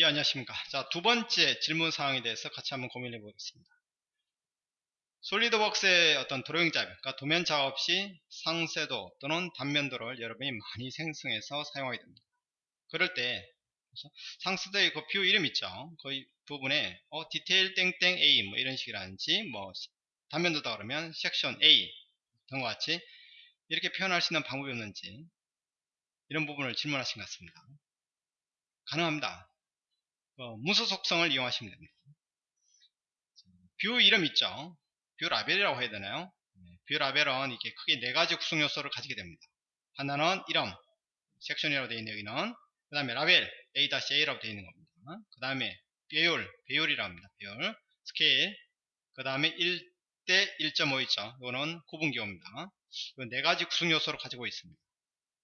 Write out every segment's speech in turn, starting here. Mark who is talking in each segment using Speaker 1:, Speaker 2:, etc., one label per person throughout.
Speaker 1: 예, 안녕하십니까. 자, 두 번째 질문 사항에 대해서 같이 한번 고민해 보겠습니다. SolidWorks의 어떤 드로잉 작업, 그러니까 도면 작업 시 상세도 또는 단면도를 여러분이 많이 생성해서 사용하게 됩니다. 그럴 때 상세도의 그 view 이름 있죠. 그 부분에 어, 디테일 땡땡 A 뭐 이런 식이라든지 뭐 단면도다 그러면 섹션 A 등과 같이 이렇게 표현할 수 있는 방법이 없는지 이런 부분을 질문하신 것 같습니다. 가능합니다. 어, 문서 속성을 이용하시면 됩니다. view 이름 있죠. view 라벨이라고 해야 되나요? 네, view 라벨은 이렇게 크게 네 가지 구성 요소를 가지게 됩니다. 하나는 이름, 섹션이라고 되어 있는 여기는 그 다음에 라벨 A-A라고 되어 있는 겁니다. 그 다음에 배율, 배율이라고 합니다. 배율, 스케일, 그 다음에 1대 1.5 있죠. 이거는 구분기호입니다. 네 가지 구성 요소를 가지고 있습니다.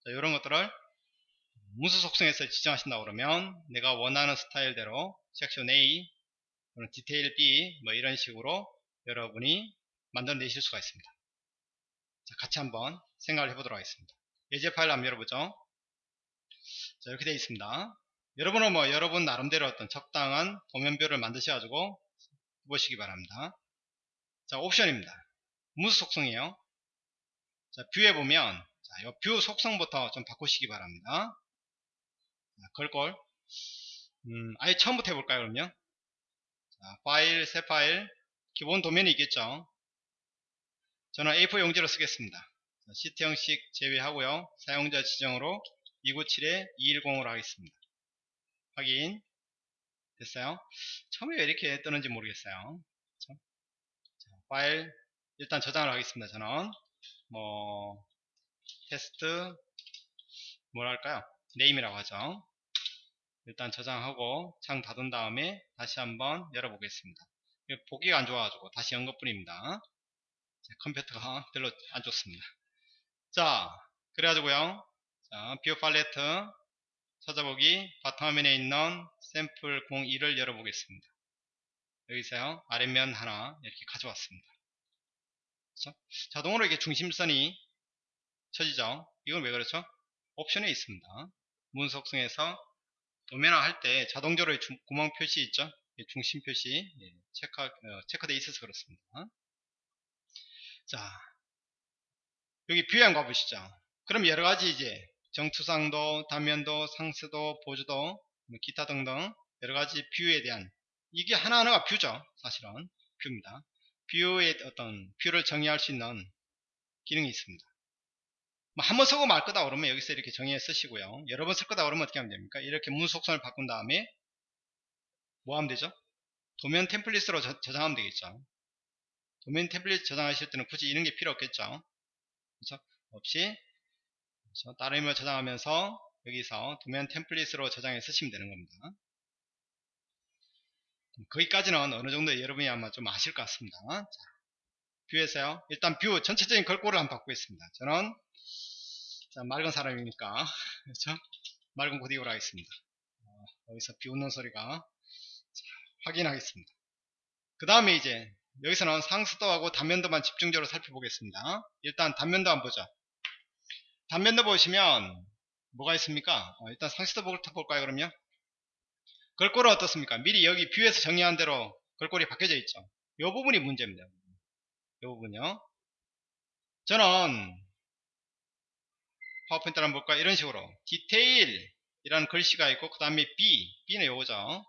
Speaker 1: 자, 이런 것들을 문서 속성에서 지정하신다 그러면 내가 원하는 스타일대로 섹션 A 또는 디테일 B 뭐 이런 식으로 여러분이 만들어내실 수가 있습니다. 자, 같이 한번 생각을 해보도록 하겠습니다. 예제 파일 한번 열어보죠. 자, 이렇게 되어 있습니다. 여러분은 뭐 여러분 나름대로 어떤 적당한 도면표를 만드셔가지고 보시기 바랍니다. 자, 옵션입니다. 문서 속성이에요. 자, view에 보면 자, view 속성부터 좀 바꾸시기 바랍니다. 글꼴. 음, 아예 처음부터 해볼까요 그럼요 자, 파일 새 파일. 기본 도면이 있겠죠? 저는 A4 용지로 쓰겠습니다. 자, 시트 형식 제외하고요. 사용자 지정으로 297에 210으로 하겠습니다. 확인. 됐어요? 처음에 왜 이렇게 뜨는지 모르겠어요. 그렇죠? 자, 파일. 일단 저장을 하겠습니다 저는. 뭐 테스트. 뭐랄까요 name이라고 하죠 일단 저장하고 창 닫은 다음에 다시 한번 열어보겠습니다. 보기가 안 좋아가지고 다시 연 것뿐입니다. 컴퓨터가 별로 안 좋습니다. 자, 그래가지고요. 자, view 팔레트 찾아보기 바탕화면에 있는 샘플 02를 열어보겠습니다. 여기서요. 아랫면 하나 이렇게 가져왔습니다. 그렇죠? 자동으로 이렇게 중심선이 쳐지죠. 이건 왜 그렇죠? 옵션에 있습니다. 문서 속성에서 도면화 할 때 자동적으로 구멍 표시 있죠? 중심 표시. 예, 체크, 어, 체크되어 있어서 그렇습니다. 자 여기 view에 한번 가보시죠. 그럼 여러 가지 이제 정투상도 단면도 상세도 보조도 뭐 기타 등등 여러 가지 뷰에 대한 이게 하나하나가 뷰죠 사실은. 뷰입니다. 뷰의 어떤 뷰를 정의할 수 있는 기능이 있습니다 뭐 한 번 쓰고 말 거다 그러면 여기서 이렇게 정의해 쓰시고요. 여러 번 쓸 거다 그러면 어떻게 하면 됩니까? 이렇게 문서 속성을 바꾼 다음에 뭐 하면 되죠? 도면 template으로 저, 장하면 되겠죠. 도면 template 저장하실 때는 굳이 이런 게 필요 없겠죠. 그렇죠? 없이 그렇죠? 다른 이름으로 저장하면서 여기서 도면 template으로 저장해 쓰시면 되는 겁니다. 거기까지는 어느 정도 여러분이 아마 좀 아실 것 같습니다. 자, view에서요. 일단 view 전체적인 글꼴을 한번 바꾸겠습니다. 저는 자, 맑은 사람이니까 그렇죠? 맑은 고딕으로 하겠습니다. 어, 여기서 비 오는 소리가 자, 확인하겠습니다. 그 다음에 이제 여기서는 상수도하고 단면도만 집중적으로 살펴보겠습니다. 일단 단면도 한번 보죠. 단면도 보시면 뭐가 있습니까? 어, 일단 상수도부터 볼까요 그럼요? 걸골은 어떻습니까? 미리 여기 뷰에서 정의한 대로 걸골이 바뀌어져 있죠. 이 부분이 문제입니다. 이 부분요. 저는 PowerPoint를 한번 볼까 이런 식으로. 디테일 이라는 글씨가 있고 그 다음에 B B는 요거죠.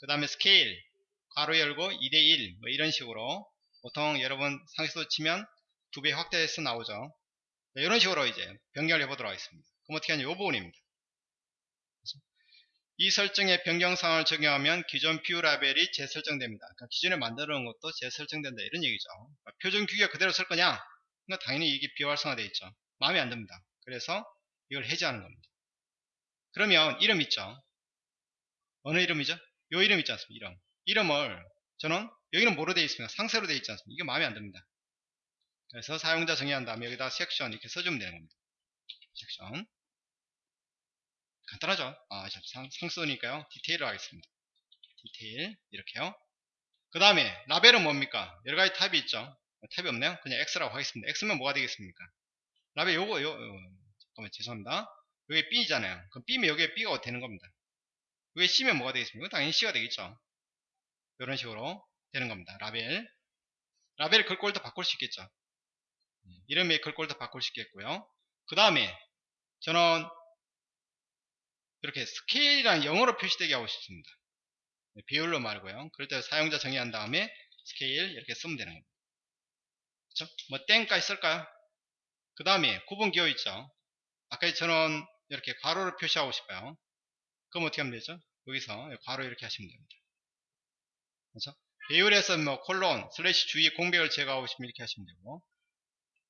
Speaker 1: 그 다음에 스케일. 괄호 열고 2대1 뭐 이런 식으로. 보통 여러분 상세도 치면 두 배 확대해서 나오죠. 네, 이런 식으로 이제 변경을 해보도록 하겠습니다. 그럼 어떻게 하냐? 이 부분입니다 이 설정에 변경사항을 적용하면 기존 view 라벨이 재설정됩니다. 그러니까 기존에 만들어 놓은 것도 재설정된다 이런 얘기죠. 그러니까 표준 규격 그대로 쓸 거냐? 그러니까 당연히 이게 비활성화되어 있죠. 마음에 안 듭니다. 그래서 이걸 해제하는 겁니다. 그러면 이름 있죠. 어느 이름이죠? 요 이름 있지 않습니까? 이름. 이름을 저는 여기는 뭐로 되어 있습니까? 상세로 되어 있지 않습니까? 이게 마음에 안 듭니다. 그래서 사용자 정의한 다음에 여기다 섹션 이렇게 써주면 되는 겁니다. 섹션. 간단하죠? 아, 상, 상수니까요. 디테일을 하겠습니다. 디테일. 이렇게요. 그 다음에 라벨은 뭡니까? 여러가지 탑이 있죠. 탑이 없네요. 그냥 X라고 하겠습니다. X면 뭐가 되겠습니까? 라벨 요거 요, 요 잠깐만 죄송합니다 여기 B잖아요 그럼 B면 여기에 B가 되는 겁니다 왜 C면 뭐가 되겠습니까? 당연히 C가 되겠죠. 이런 식으로 되는 겁니다. 라벨. 라벨 글꼴도 바꿀 수 있겠죠. 이름의 글꼴도 바꿀 수 있겠고요. 그 다음에 저는 이렇게 스케일이랑 영어로 표시되게 하고 싶습니다. 네, 비율로 말고요. 그럴 때 사용자 정의한 다음에 스케일 이렇게 쓰면 되는 겁니다. 그렇죠? 뭐 땡까지 쓸까요? 그 다음에 구분 기호 있죠. 아까 저는 이렇게 괄호를 표시하고 싶어요. 그럼 어떻게 하면 되죠? 여기서 괄호 이렇게 하시면 됩니다. 그렇죠? 배율에서 뭐 콜론, 슬래시 주의 공백을 제거하고 싶으면 이렇게 하시면 되고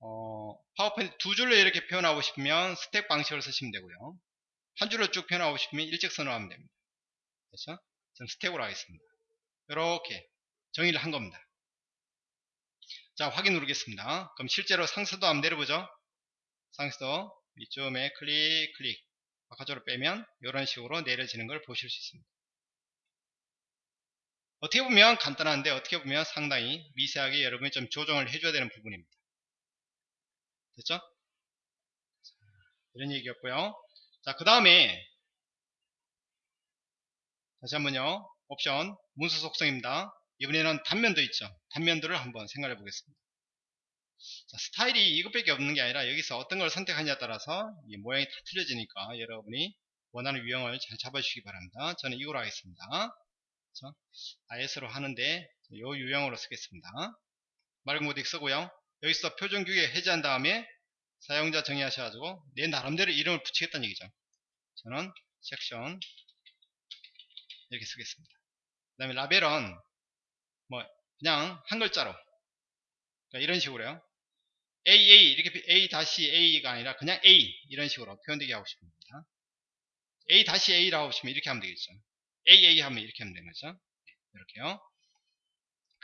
Speaker 1: 어, 파워포인트 두 줄로 이렇게 표현하고 싶으면 스택 방식을 쓰시면 되고요. 한 줄로 쭉 표현하고 싶으면 일직선으로 하면 됩니다. 그렇죠? 저는 스택으로 하겠습니다. 이렇게 정의를 한 겁니다. 자, 확인 누르겠습니다. 그럼 실제로 상수도 한번 내려보죠. 상수도 이쯤에 클릭, 클릭. 바깥으로 빼면 이런 식으로 내려지는 걸 보실 수 있습니다. 어떻게 보면 간단한데 어떻게 보면 상당히 미세하게 여러분이 좀 조정을 해줘야 되는 부분입니다. 됐죠? 이런 얘기였고요. 자, 그 다음에 다시 한번요. 옵션 문서 속성입니다. 이번에는 단면도 있죠. 단면들을 한번 생각해 보겠습니다. 자, 스타일이 이것밖에 없는 게 아니라 여기서 어떤 걸 선택하냐에 따라서 모양이 다 틀려지니까 여러분이 원하는 유형을 잘 잡아주시기 바랍니다. 저는 이거로 하겠습니다. 그렇죠? IS로 하는데 이 유형으로 쓰겠습니다. 맑은 모드 쓰고요. 여기서 표준 규격 해제한 다음에 사용자 정의하셔가지고 내 나름대로 이름을 붙이겠다는 얘기죠. 저는 섹션 이렇게 쓰겠습니다. 그 다음에 라벨은 뭐 그냥 한 글자로 그러니까 이런 식으로요. AA 이렇게 A-A가 아니라 그냥 A 이런 식으로 표현되게 하고 싶습니다. A-A라고 하시면 이렇게 하면 되겠죠. AA 하면 이렇게 하면 되는 거죠. 이렇게요.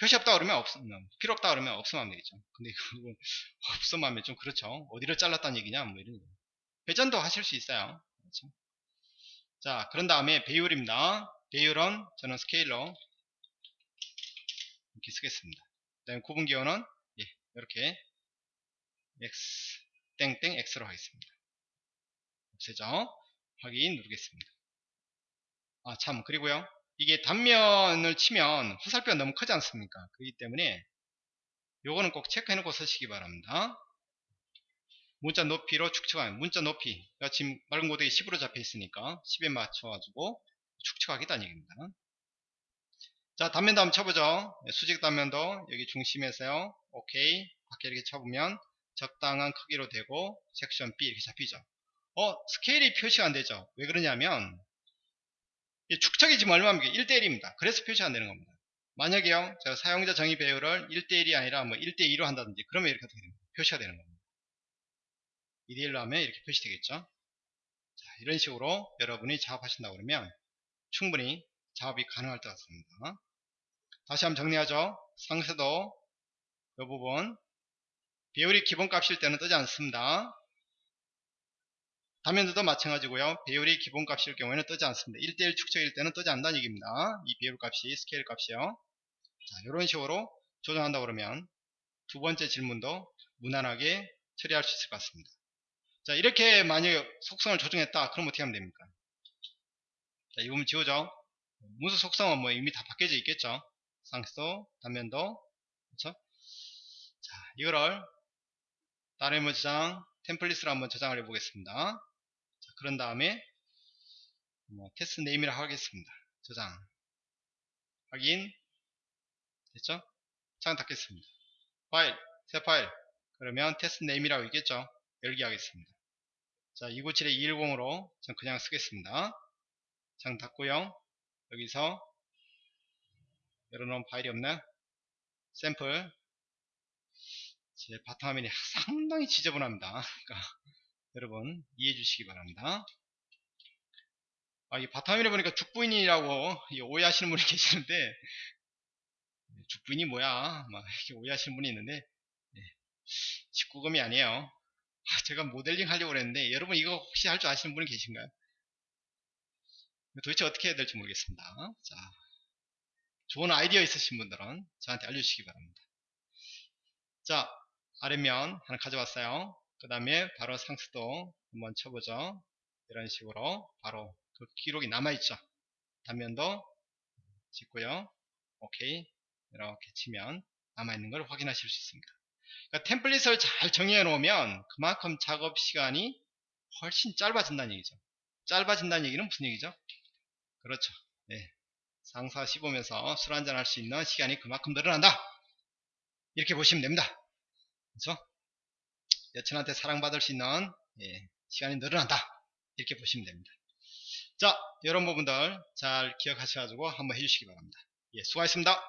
Speaker 1: 표시 없다 그러면 없으면 필요 없다 그러면 없으면 하면 되겠죠. 근데 그거 없으면 하면 좀 그렇죠. 어디를 잘랐다는 얘기냐 뭐 이런 회전도 하실 수 있어요. 그렇죠? 자 그런 다음에 배율입니다. 배율은 저는 스케일러 이렇게 쓰겠습니다. 그 다음에 구분 기호는 예, 이렇게 x 땡땡 x로 하겠습니다. 없애죠. 확인 누르겠습니다. 아 참 그리고요. 이게 단면을 치면 화살표가 너무 크지 않습니까? 그렇기 때문에 요거는 꼭 체크해 놓고 쓰시기 바랍니다. 문자 높이로 축척하는 문자 높이 지금 맑은 고데기 10으로 잡혀 있으니까 10에 맞춰 가지고 축척하겠다는 얘기입니다. 자 단면도 한번 쳐보죠. 네, 수직 단면도 여기 중심에서요. 오케이 밖에 이렇게 쳐보면 적당한 크기로 되고 섹션 B 이렇게 잡히죠. 어 스케일이 표시가 안 되죠. 왜 그러냐면 축척이 지금 얼마입니까? 1대1입니다. 그래서 표시가 안 되는 겁니다. 만약에요, 제가 사용자 정의 배열을 1대1이 아니라 뭐 1대2로 한다든지, 그러면 이렇게 어떻게 됩니까? 표시가 되는 겁니다. 2대1로 하면 이렇게 표시되겠죠? 자, 이런 식으로 여러분이 작업하신다고 그러면 충분히 작업이 가능할 것 같습니다. 다시 한번 정리하죠. 상세도 이 부분 배열이 기본값일 때는 뜨지 않습니다. 화면들도 마찬가지고요. 배율이 기본값일 경우에는 뜨지 않습니다. 1대1 축적일 때는 뜨지 않는다는 얘기입니다. 이 배율 값이 스케일 값이요. 자, 이런 식으로 조정한다 그러면 두 번째 질문도 무난하게 처리할 수 있을 것 같습니다. 자, 이렇게 만약에 속성을 조정했다. 그럼 어떻게 하면 됩니까? 자, 이 부분 지우죠. 문서 속성은 뭐 이미 다 바뀌어져 있겠죠. 상세도, 단면도, 그렇죠? 자, 이거를 다른 뭐 저장, template으로 한번 저장을 해보겠습니다. 그런 다음에 뭐 테스트 name이라 하겠습니다. 저장 확인 됐죠? 창 닫겠습니다. 파일 새 파일 그러면 테스트 name이라고 있겠죠? 열기 하겠습니다. 자 297에 210으로 전 그냥 쓰겠습니다. 창 닫고요. 여기서 열어놓은 파일이 없나? 샘플 제 바탕화면이 상당히 지저분합니다. 그러니까 여러분 이해해 주시기 바랍니다. 아, 이 바탕화면에 보니까 죽부인이라고 오해하시는 분이 계시는데 죽부인이 뭐야 막 이렇게 오해하시는 분이 있는데 네, 19금이 아니에요. 아, 제가 모델링 하려고 그랬는데 여러분 이거 혹시 할 줄 아시는 분이 계신가요? 도대체 어떻게 해야 될지 모르겠습니다. 자, 좋은 아이디어 있으신 분들은 저한테 알려주시기 바랍니다. 자, 아래면 하나 가져왔어요. 그 다음에 바로 상수도 한번 쳐보죠. 이런 식으로 바로 그 기록이 남아있죠. 단면도 찍고요. 오케이. 이렇게 치면 남아있는 걸 확인하실 수 있습니다. 그러니까 템플릿을 잘 정의해 놓으면 그만큼 작업 시간이 훨씬 짧아진다는 얘기죠. 짧아진다는 얘기는 무슨 얘기죠? 그렇죠. 예. 상사 씹으면서 술 한잔 할 수 있는 시간이 그만큼 늘어난다. 이렇게 보시면 됩니다. 그렇죠? 여친한테 사랑받을 수 있는 예, 시간이 늘어난다. 이렇게 보시면 됩니다. 자, 이런 부분들 잘 기억하셔가지고 한번 해주시기 바랍니다. 예, 수고하셨습니다.